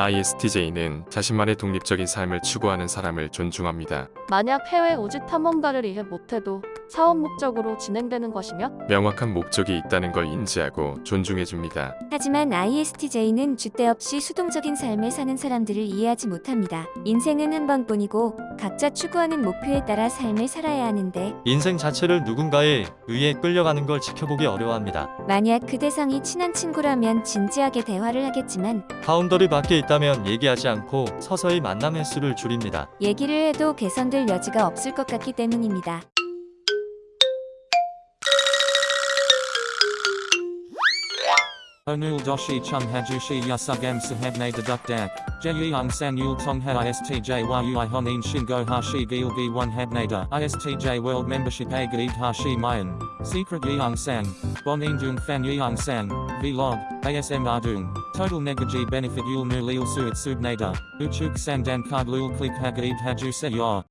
ISTJ는 자신만의 독립적인 삶을 추구하는 사람을 존중합니다. 만약 해외 우주 탐험가를 이해 못해도 사업 목적으로 진행되는 것이며 명확한 목적이 있다는 걸 인지하고 존중해줍니다. 하지만 ISTJ는 줏대 없이 수동적인 삶을 사는 사람들을 이해하지 못합니다. 인생은 한 번뿐이고 각자 추구하는 목표에 따라 삶을 살아야 하는데 인생 자체를 누군가에 의해 끌려가는 걸 지켜보기 어려워합니다. 만약 그 대상이 친한 친구라면 진지하게 대화를 하겠지만 바운더리 밖에 있다면 얘기하지 않고 서서히 만남 횟수를 줄입니다. 얘기를 해도 개선될 여지가 없을 것 같기 때문입니다. Onul doshi chung hajushi yasugam sahabne deduk dak. Jeyung san yul tong ha istj yui honin shingo hashi gilgi one habnada. Istj world membership a gaid hashi mayan. Secret yeung sang. Bon indung fan yeung sang. Vlog. ASM ardung. Total negaji benefit yul nu lil suit subnada. Uchuk sang dan card lul click hagaid haju se yor.